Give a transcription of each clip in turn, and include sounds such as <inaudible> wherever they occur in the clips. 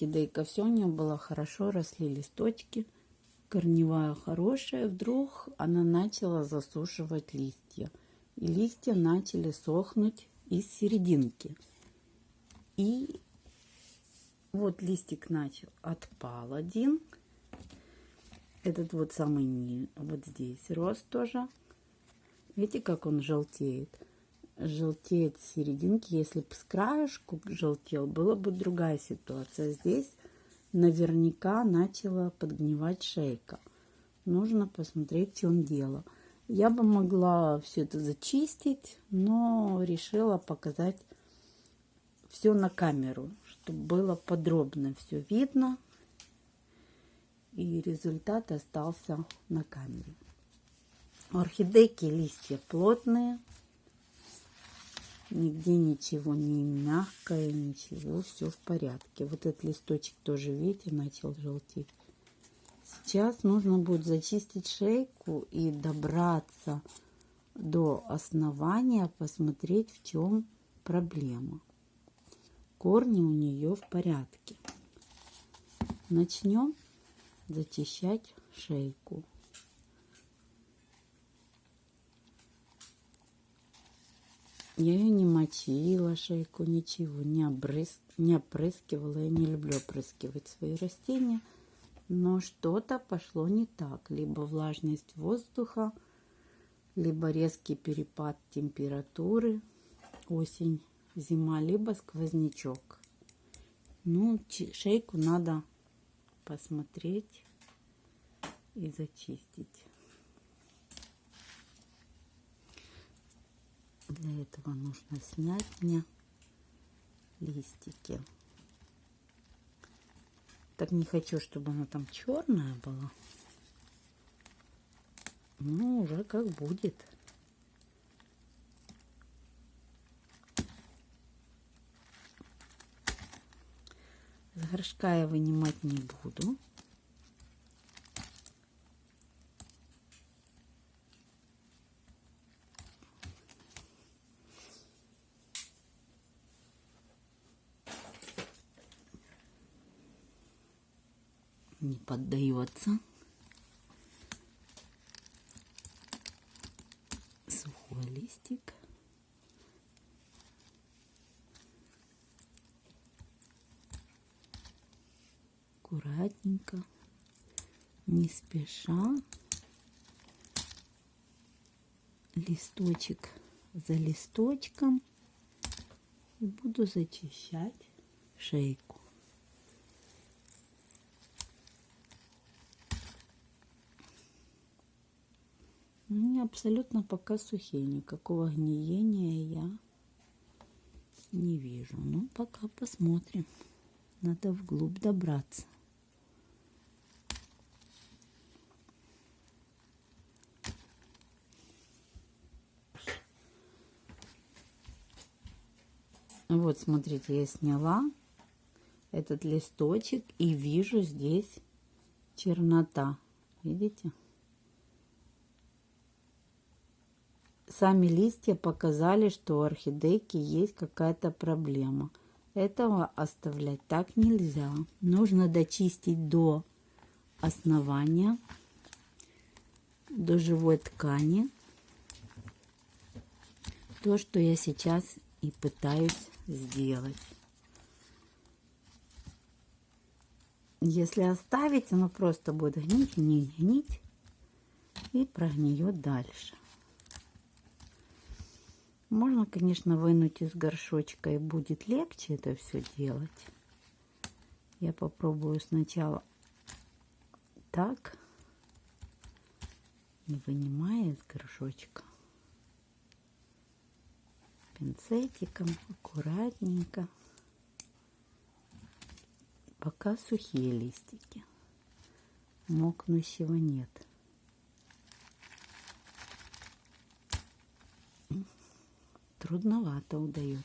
орхидейка. Все у нее было хорошо, росли листочки. Корневая хорошая. Вдруг она начала засушивать листья. И листья начали сохнуть из серединки. И вот листик начал. Отпал один. Этот вот самый вот здесь рос тоже. Видите, как он желтеет? Желтеет с серединки. Если бы с краешку желтел, была бы другая ситуация. Здесь наверняка начала подгнивать шейка. Нужно посмотреть, в чем дело. Я бы могла все это зачистить, но решила показать все на камеру, чтобы было подробно все видно. И результат остался на камере. Орхидейки листья плотные, Нигде ничего не мягкое, ничего, все в порядке. Вот этот листочек тоже, видите, начал желтеть. Сейчас нужно будет зачистить шейку и добраться до основания, посмотреть, в чем проблема. Корни у нее в порядке. Начнем зачищать шейку. Я ее не мочила, шейку, ничего, не, обрыз... не опрыскивала. Я не люблю опрыскивать свои растения. Но что-то пошло не так. Либо влажность воздуха, либо резкий перепад температуры, осень, зима, либо сквознячок. Ну, шейку надо посмотреть и зачистить. Для этого нужно снять мне листики. Так не хочу, чтобы она там черная была. Ну, уже как будет. С горшка я вынимать не буду. Не поддается. Сухой листик. Аккуратненько, не спеша. Листочек за листочком. И буду зачищать шейку. Они абсолютно пока сухие, никакого гниения я не вижу. Ну, пока посмотрим. Надо вглубь добраться. Вот, смотрите, я сняла этот листочек и вижу здесь чернота. Видите? Сами листья показали, что у орхидейки есть какая-то проблема. Этого оставлять так нельзя. Нужно дочистить до основания, до живой ткани. То, что я сейчас и пытаюсь сделать. Если оставить, оно просто будет гнить, гнить, гнить и прогниет дальше. Можно, конечно, вынуть из горшочка и будет легче это все делать. Я попробую сначала так, не вынимая из горшочка. Пинцетиком аккуратненько. Пока сухие листики. Мокнущего нет. Трудновато удается.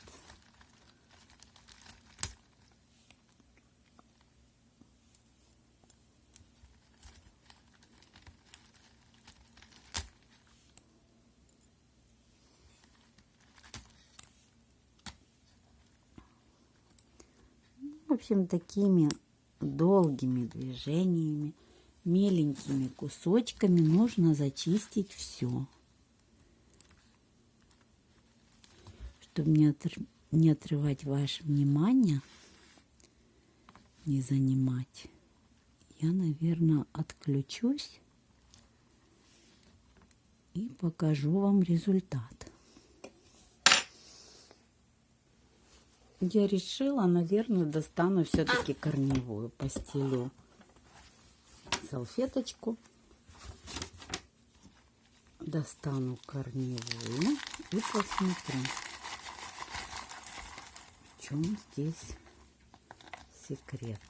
В общем, такими долгими движениями, меленькими кусочками нужно зачистить все. Чтобы не, отр... не отрывать ваше внимание, не занимать, я, наверное, отключусь и покажу вам результат. Я решила, наверное, достану все-таки корневую постелю салфеточку. Достану корневую и посмотрю, чем здесь секрет.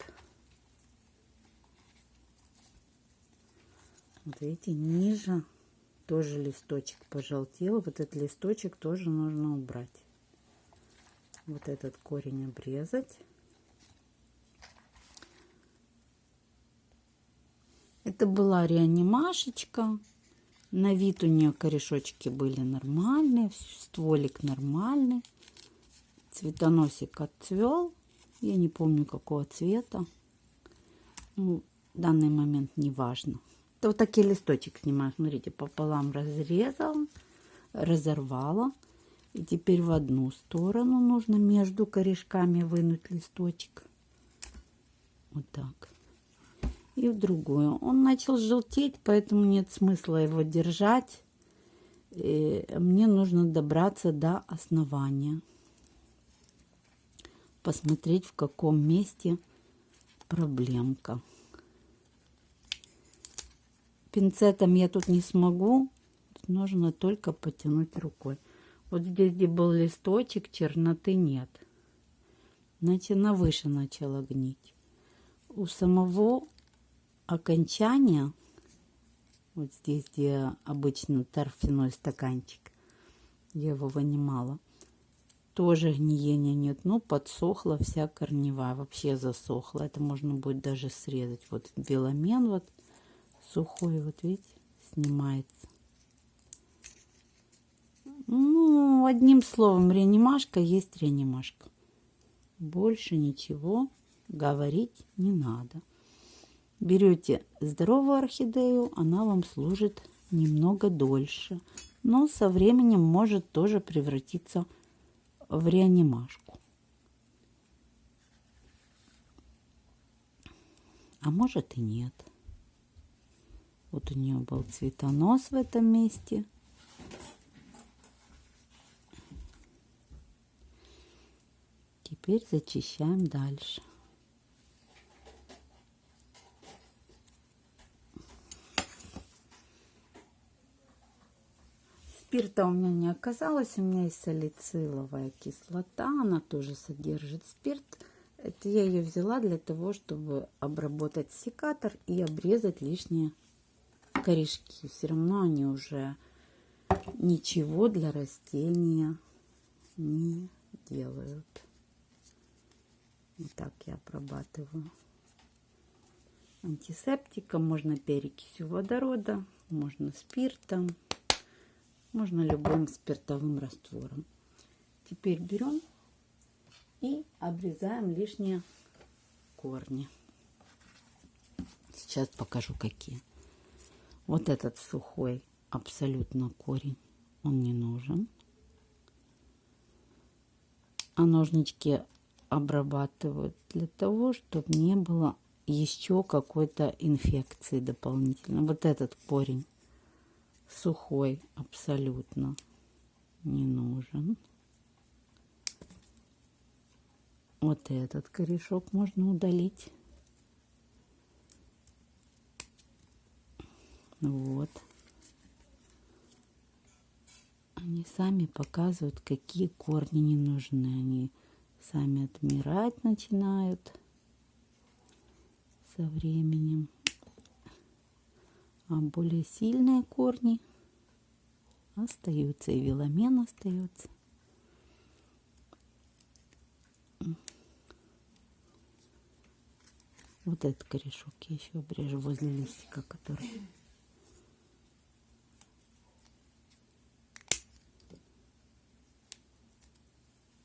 Вот видите, ниже тоже листочек пожелтел. Вот этот листочек тоже нужно убрать. Вот этот корень обрезать. Это была реанимашечка. На вид у нее корешочки были нормальные, стволик нормальный. Цветоносик отцвел. Я не помню какого цвета. Ну, в данный момент не важно. Это вот такие листочек снимаю. Смотрите, пополам разрезала, разорвала. И теперь в одну сторону нужно между корешками вынуть листочек. Вот так. И в другую. Он начал желтеть, поэтому нет смысла его держать. И мне нужно добраться до основания. Посмотреть, в каком месте проблемка пинцетом я тут не смогу. нужно только потянуть рукой. Вот здесь, где был листочек, черноты нет. Значит, она выше начала гнить. У самого окончания, вот здесь, где обычно торфяной стаканчик, я его вынимала, тоже гниения нет. Ну, подсохла вся корневая, вообще засохла. Это можно будет даже срезать. Вот веломен вот сухой, вот видите, снимается. Ну, одним словом, реанимашка есть реанимашка. Больше ничего говорить не надо. Берете здоровую орхидею, она вам служит немного дольше. Но со временем может тоже превратиться в реанимашку. А может и нет. Вот у нее был цветонос в этом месте. Теперь зачищаем дальше. Спирта у меня не оказалось, у меня есть салициловая кислота, она тоже содержит спирт. Это я ее взяла для того, чтобы обработать секатор и обрезать лишнее корешки. Все равно они уже ничего для растения не делают. Вот так я обрабатываю. Антисептиком можно перекисью водорода, можно спиртом, можно любым спиртовым раствором. Теперь берем и обрезаем лишние корни. Сейчас покажу какие. Вот этот сухой абсолютно корень, он не нужен. А ножнички обрабатывают для того, чтобы не было еще какой-то инфекции дополнительно. Вот этот корень сухой абсолютно не нужен. Вот этот корешок можно удалить. Вот. Они сами показывают, какие корни не нужны. Они сами отмирать начинают со временем. А более сильные корни остаются. И веломен остается. Вот этот корешок я еще обрежу возле листика, который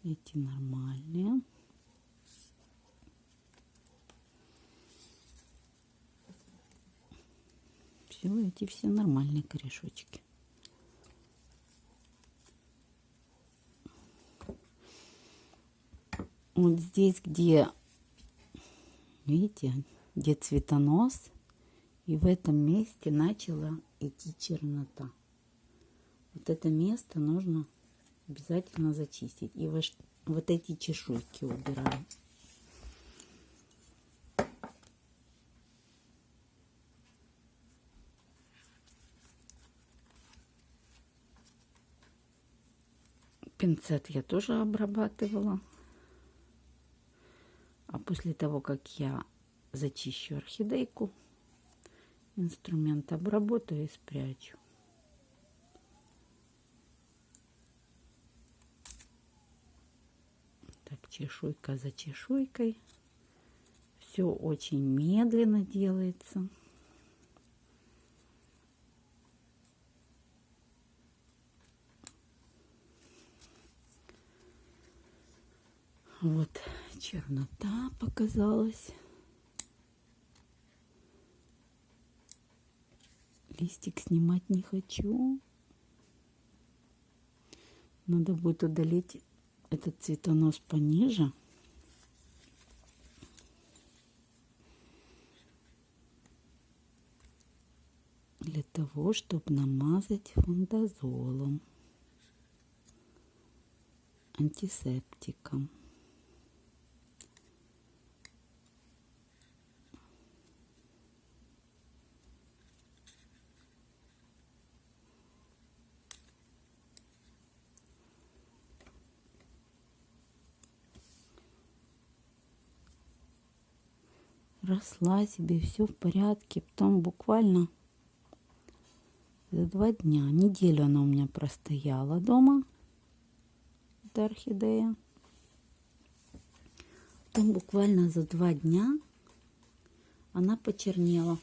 Эти нормальные. Все, эти все нормальные корешочки. Вот здесь, где, видите, где цветонос, и в этом месте начала идти чернота. Вот это место нужно обязательно зачистить. И вот эти чешуйки убираем. Пинцет я тоже обрабатывала. А после того, как я зачищу орхидейку, инструмент обработаю и спрячу. Так, чешуйка за чешуйкой. Все очень медленно делается. Вот чернота показалась. Листик снимать не хочу. Надо будет удалить этот цветонос пониже. Для того, чтобы намазать фундазолом, антисептиком. Росла себе, все в порядке. Потом буквально за два дня, неделю она у меня простояла дома, эта орхидея. Потом буквально за два дня она почернела.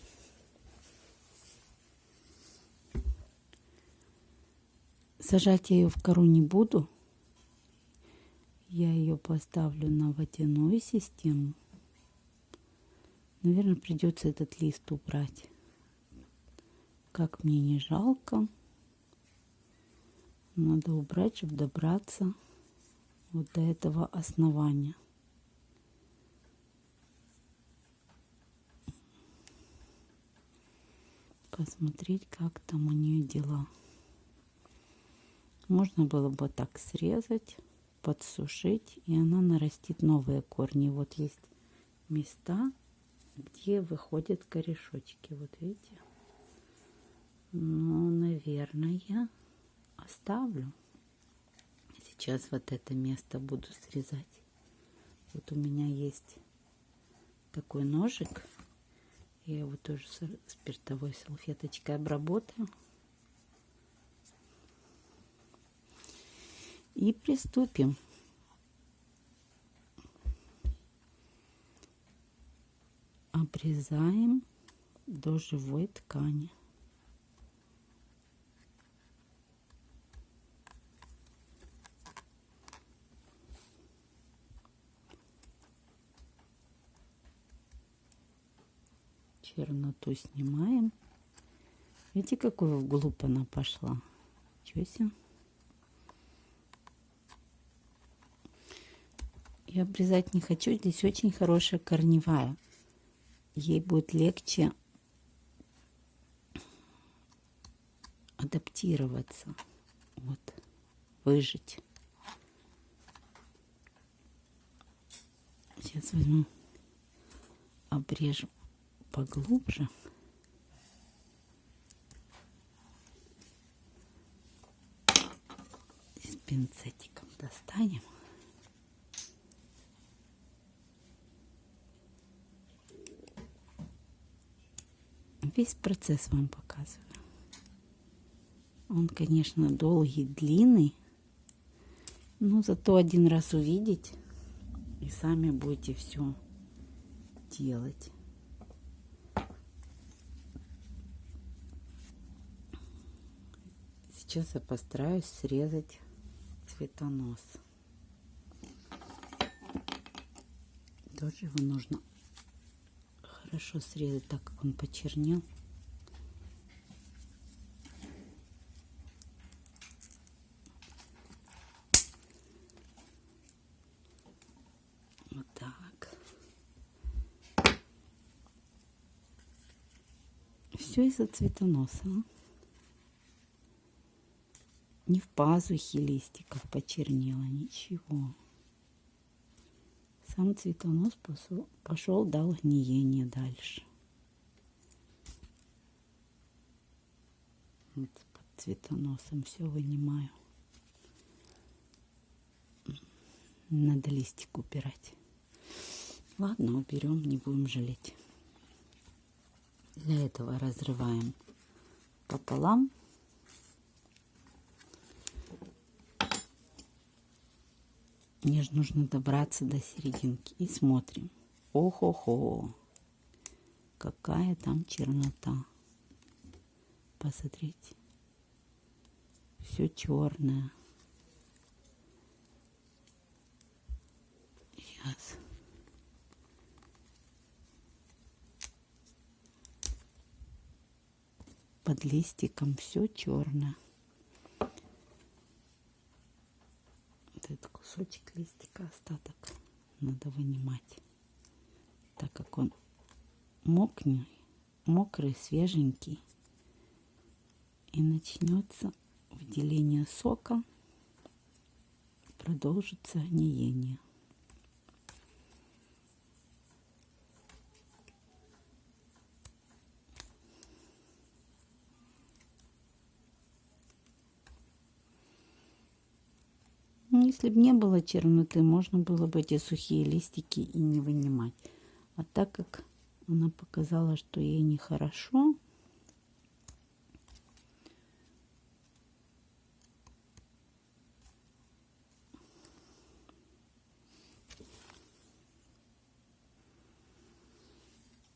Сажать я ее в кору не буду. Я ее поставлю на водяную систему. Наверное, придется этот лист убрать. Как мне не жалко. Надо убрать, чтобы добраться вот до этого основания. Посмотреть, как там у нее дела. Можно было бы так срезать, подсушить, и она нарастит новые корни. Вот есть места, где выходят корешочки. Вот видите? Ну, наверное, я оставлю. Сейчас вот это место буду срезать. Вот у меня есть такой ножик. Я его тоже спиртовой салфеточкой обработаю. И приступим. Обрезаем до живой ткани. Черноту снимаем. Видите, какую вглубь она пошла? Чего себе? Я обрезать не хочу. Здесь очень хорошая корневая ей будет легче адаптироваться, вот, выжить. Сейчас возьму, обрежу поглубже. С пинцетиком достанем. Весь процесс вам показываю. Он, конечно, долгий, длинный, но зато один раз увидеть и сами будете все делать. Сейчас я постараюсь срезать цветонос. Тоже его нужно хорошо срезать, так как он почернел. Вот так. Все из-за цветоноса. Не в пазухе листиков почернело, ничего. Сам цветонос пошел, дал гниение дальше. Вот под цветоносом все вынимаю. Надо листик убирать. Ладно, уберем, не будем жалеть. Для этого разрываем пополам. Мне же нужно добраться до серединки. И смотрим. Ох-охо. Какая там чернота. Посмотрите. Все черное. Сейчас. Под листиком все черное. Этот кусочек листика остаток надо вынимать, так как он мокнет, мокрый, свеженький. И начнется выделение сока, продолжится гниение. Если бы не было черноты, можно было бы эти сухие листики и не вынимать. А так как она показала, что ей нехорошо,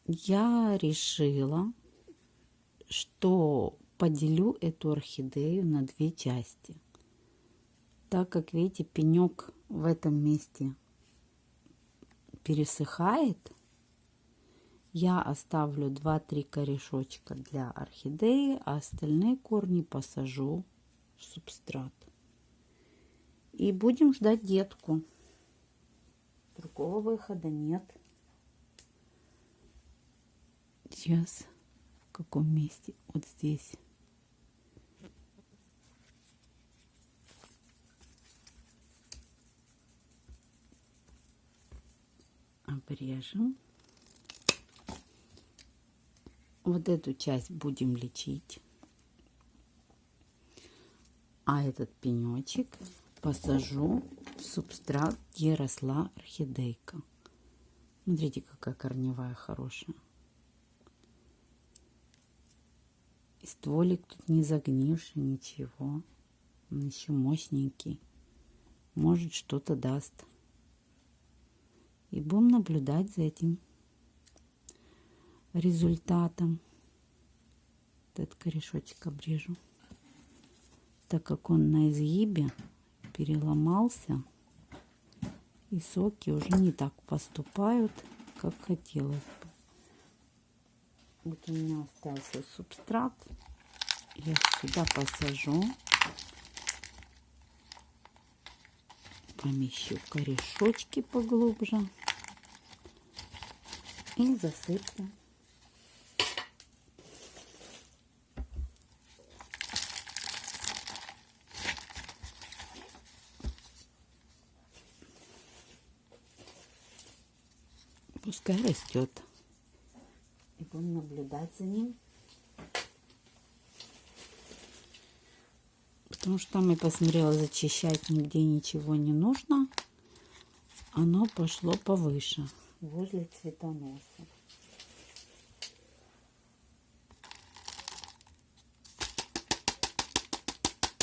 я решила, что поделю эту орхидею на две части – так как, видите, пенек в этом месте пересыхает, я оставлю 2-3 корешочка для орхидеи, а остальные корни посажу в субстрат. И будем ждать детку. Другого выхода нет. Сейчас в каком месте? Вот здесь. Обрежем. Вот эту часть будем лечить. А этот пенечек посажу в субстрат, где росла орхидейка. Смотрите, какая корневая хорошая. И стволик тут не загнивший, ничего. Он еще мощненький. Может, что-то даст. И будем наблюдать за этим результатом. Этот корешочек обрежу. Так как он на изгибе переломался, и соки уже не так поступают, как хотелось бы. Вот у меня остался субстрат. Я сюда посажу. Помещу корешочки поглубже и засыплю. Пускай растет. И будем наблюдать за ним. Потому что там я посмотрела, зачищать нигде ничего не нужно. Оно пошло повыше возле цветоноса.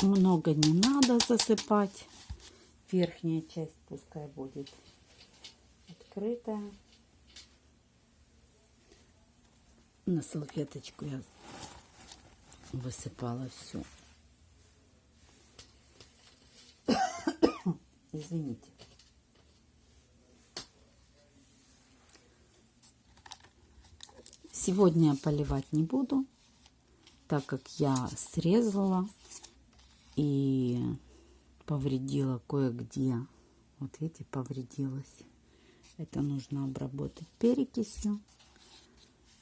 Много не надо засыпать. Верхняя часть пускай будет открытая. На салфеточку я высыпала всю. <coughs> Извините. Сегодня я поливать не буду, так как я срезала и повредила кое-где. Вот видите, повредилась. Это нужно обработать перекисью.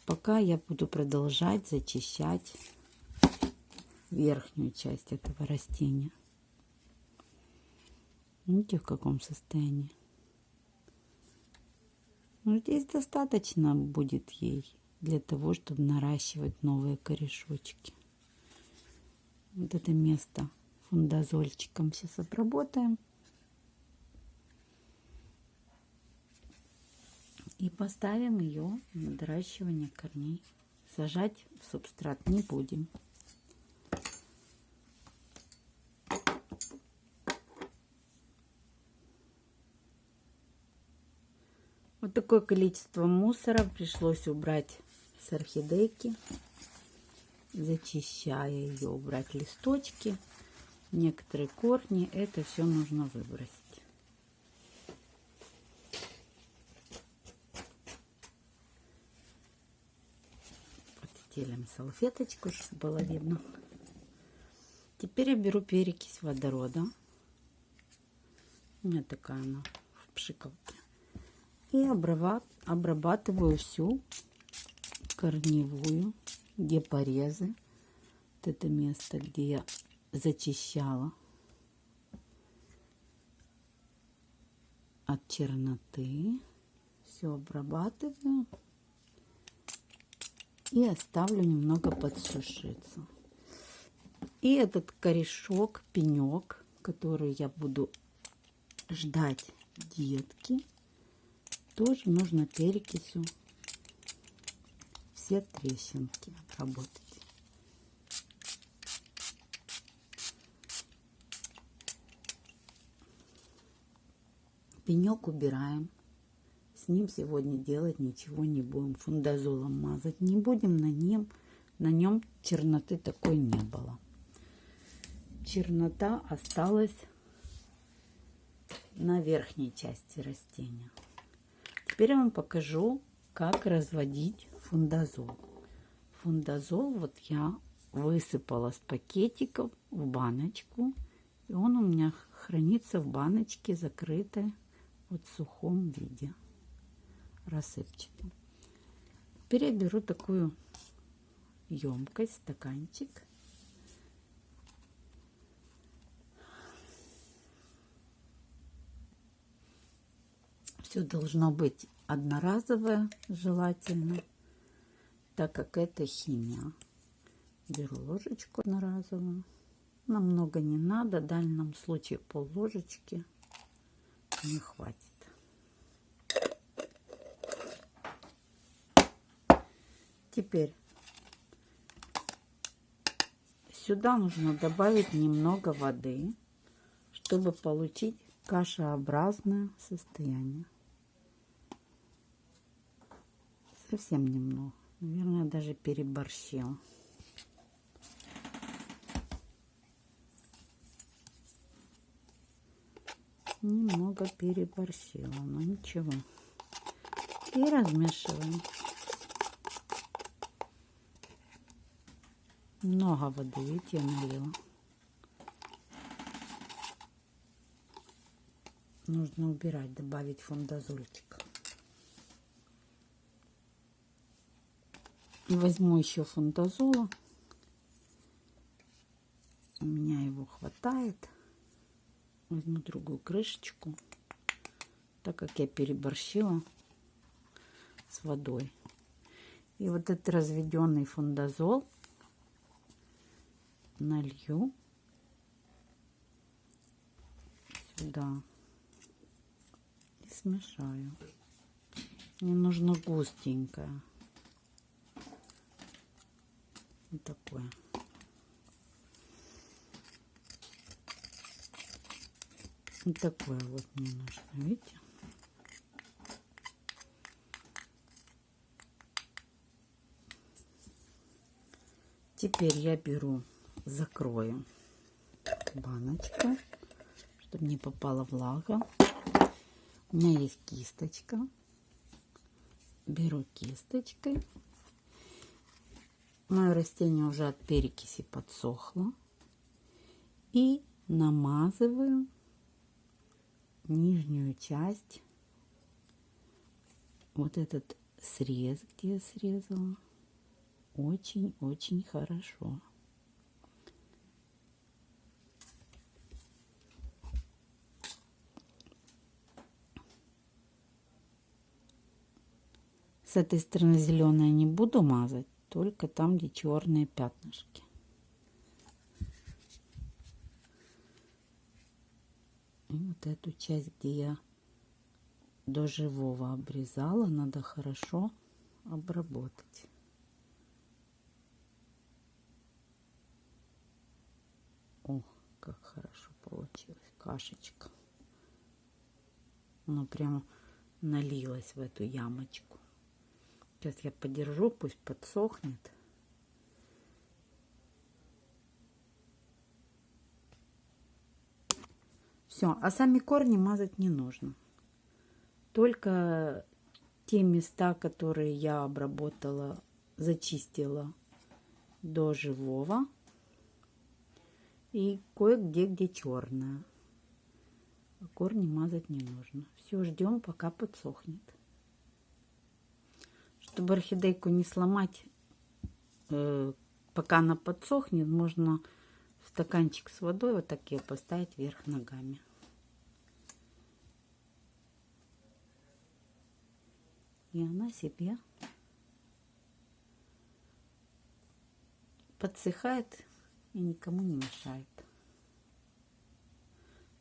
пока я буду продолжать зачищать верхнюю часть этого растения. Видите, в каком состоянии? Ну, здесь достаточно будет ей для того, чтобы наращивать новые корешочки. Вот это место фундазольчиком сейчас обработаем. И поставим ее на наращивание корней. Сажать в субстрат не будем. Вот такое количество мусора пришлось убрать с орхидейки. Зачищая ее, убрать листочки, некоторые корни. Это все нужно выбросить. Подстелим салфеточку, чтобы было видно. Теперь я беру перекись водорода. У меня такая она в пшикалке. И обрабатываю всю корневую, где порезы. Вот это место, где я зачищала от черноты. Все обрабатываю и оставлю немного подсушиться. И этот корешок, пенек, который я буду ждать детки, тоже нужно перекисью все трещинки обработать. Пенек убираем. С ним сегодня делать ничего не будем. Фундазолом мазать не будем. На нем, на нем черноты такой не было. Чернота осталась на верхней части растения. Теперь я вам покажу, как разводить фундазол. Фундазол вот я высыпала с пакетиков в баночку. И он у меня хранится в баночке закрытой вот в сухом виде, рассыпчатом. Теперь я беру такую емкость, стаканчик. Все должно быть одноразовое, желательно, так как это химия. Беру ложечку одноразовую. Нам много не надо, в данном случае пол ложечки не хватит. Теперь сюда нужно добавить немного воды, чтобы получить кашеобразное состояние. Совсем немного. Наверное, даже переборщила. Немного переборщила, но ничего. И размешиваем. Много воды, видите, я налила. Нужно убирать, добавить фундазольчик. Возьму еще фундазола. У меня его хватает. Возьму другую крышечку, так как я переборщила с водой. И вот этот разведенный фундазол налью сюда и смешаю. Мне нужно густенькое. Вот такое. Вот такое вот мне нужно, видите? Теперь я беру, закрою баночку, чтобы не попала влага. У меня есть кисточка. Беру кисточкой Мое растение уже от перекиси подсохло. И намазываю нижнюю часть, вот этот срез, где я срезала. Очень-очень хорошо. С этой стороны зеленое не буду мазать, только там, где черные пятнышки. И вот эту часть, где я до живого обрезала, надо хорошо обработать. О, как хорошо получилось, кашечка. Оно прямо налилось в эту ямочку. Сейчас я подержу, пусть подсохнет. Все, а сами корни мазать не нужно. Только те места, которые я обработала, зачистила до живого. И кое-где, где черная. А корни мазать не нужно. Все, ждем, пока подсохнет. Чтобы орхидейку не сломать, э, пока она подсохнет, можно в стаканчик с водой вот так ее поставить вверх ногами. И она себе подсыхает и никому не мешает.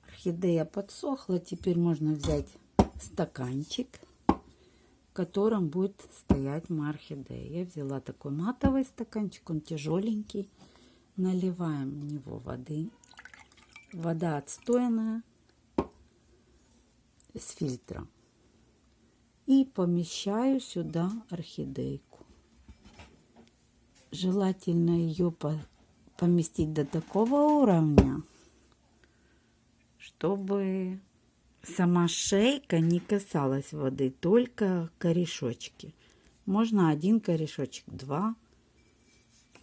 Орхидея подсохла, теперь можно взять стаканчик, котором будет стоять моя орхидея. Я взяла такой матовый стаканчик, он тяжеленький. Наливаем в него воды. Вода отстойная с фильтра и помещаю сюда орхидейку. Желательно ее поместить до такого уровня, чтобы сама шейка не касалась воды, только корешочки. Можно один корешочек, два,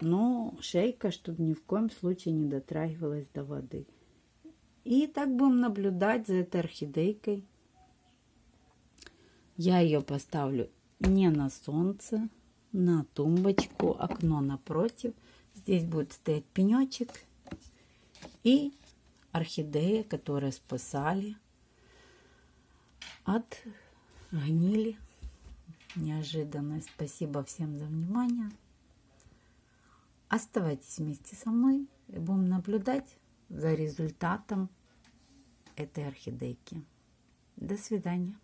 но шейка, чтобы ни в коем случае не дотрагивалась до воды. И так будем наблюдать за этой орхидейкой я ее поставлю не на солнце, на тумбочку, окно напротив. Здесь будет стоять пенечек и орхидея, которые спасали от гнили. Неожиданно. Спасибо всем за внимание. Оставайтесь вместе со мной и будем наблюдать за результатом этой орхидейки. До свидания.